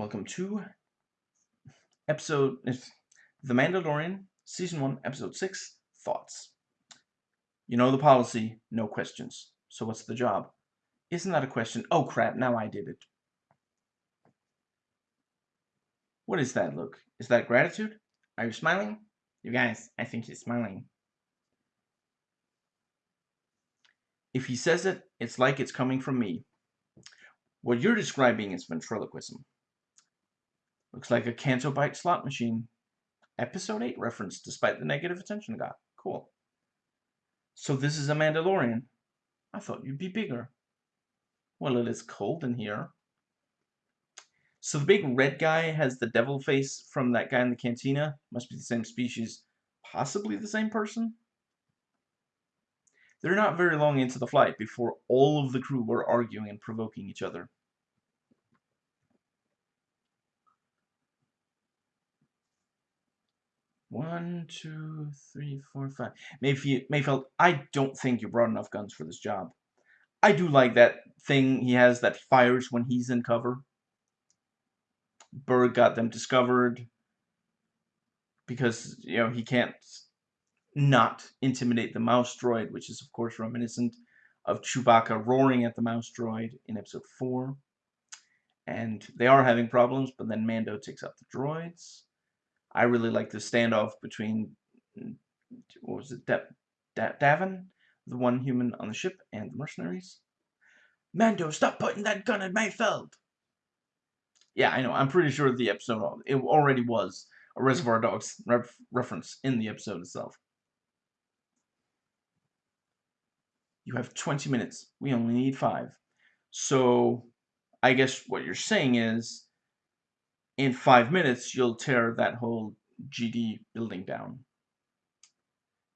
Welcome to episode The Mandalorian, Season 1, Episode 6, Thoughts. You know the policy, no questions. So what's the job? Isn't that a question? Oh crap, now I did it. What is that look? Is that gratitude? Are you smiling? You guys, I think he's smiling. If he says it, it's like it's coming from me. What you're describing is ventriloquism. Looks like a Canto Bight slot machine. Episode 8 reference, despite the negative attention got. Cool. So this is a Mandalorian. I thought you'd be bigger. Well, it is cold in here. So the big red guy has the devil face from that guy in the cantina. Must be the same species. Possibly the same person? They're not very long into the flight before all of the crew were arguing and provoking each other. One, two, three, four, five. Mayfield, Mayfeld, I don't think you brought enough guns for this job. I do like that thing he has that fires when he's in cover. Burg got them discovered because, you know, he can't not intimidate the mouse droid, which is, of course, reminiscent of Chewbacca roaring at the mouse droid in episode 4. And they are having problems, but then Mando takes out the droids. I really like the standoff between, mm, what was it, da da Davan, the one human on the ship, and the mercenaries. Mando, stop putting that gun at Mayfeld! Yeah, I know, I'm pretty sure the episode, it already was a Reservoir Dogs ref reference in the episode itself. You have 20 minutes. We only need five. So, I guess what you're saying is, in five minutes, you'll tear that whole GD building down.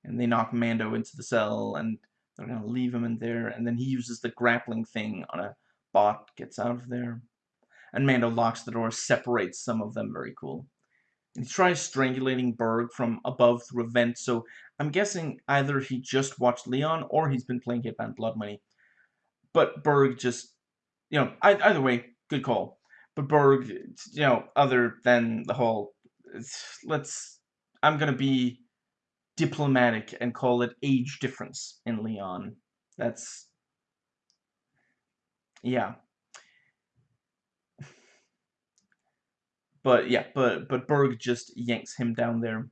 And they knock Mando into the cell, and they're going to leave him in there. And then he uses the grappling thing on a bot, gets out of there. And Mando locks the door, separates some of them. Very cool. And he tries strangulating Burg from above through a vent, so I'm guessing either he just watched Leon or he's been playing Hitman Blood Money. But Burg just, you know, either way, good call. But Burg, you know, other than the whole, let's, I'm going to be diplomatic and call it age difference in Leon. That's, yeah. But yeah, but but Burg just yanks him down there.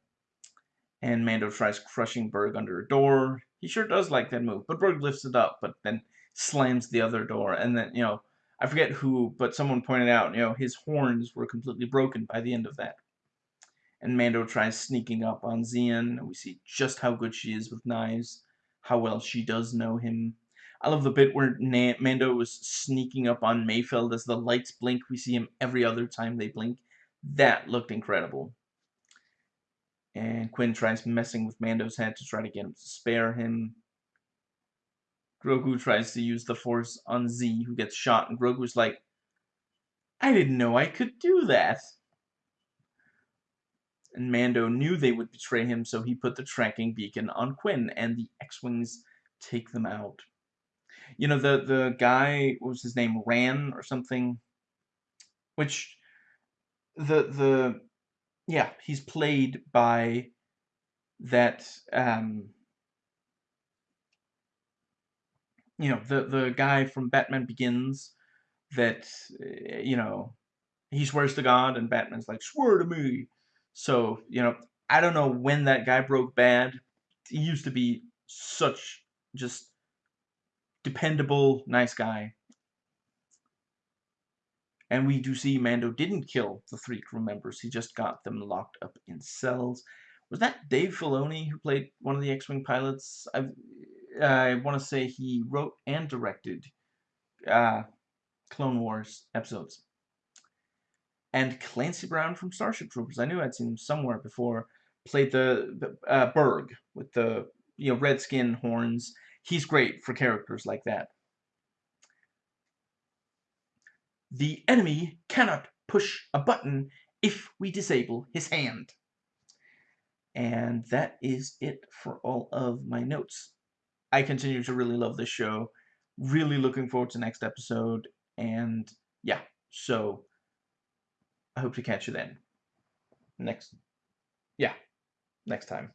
And Mando tries crushing Burg under a door. He sure does like that move. But Burg lifts it up, but then slams the other door. And then, you know, I forget who, but someone pointed out, you know, his horns were completely broken by the end of that. And Mando tries sneaking up on Xi'an, and We see just how good she is with knives, how well she does know him. I love the bit where Na Mando was sneaking up on Mayfeld as the lights blink. We see him every other time they blink. That looked incredible. And Qin tries messing with Mando's head to try to get him to spare him. Grogu tries to use the Force on Z, who gets shot, and Grogu's like, I didn't know I could do that. And Mando knew they would betray him, so he put the tracking beacon on Qin, and the X-Wings take them out. You know, the, the guy, what was his name, Ran or something? Which, the, the, yeah, he's played by that, um, you know, the, the guy from Batman Begins that, eh, you know, he swears to God and Batman's like, swear to me. So, you know, I don't know when that guy broke bad. He used to be such just dependable, nice guy. And we do see Mando didn't kill the three crew members. He just got them locked up in cells. Was that Dave Filoni who played one of the X-Wing pilots? I've, I want to say he wrote and directed uh, Clone Wars episodes. And Clancy Brown from Starship Troopers, I knew I'd seen him somewhere before, played the, uh, Burg with the you know red skin horns. He's great for characters like that. The enemy cannot push a button if we disable his hand. And that is it for all of my notes. I continue to really love this show. Really looking forward to next episode. And yeah, so I hope to catch you then. Next, yeah, next time.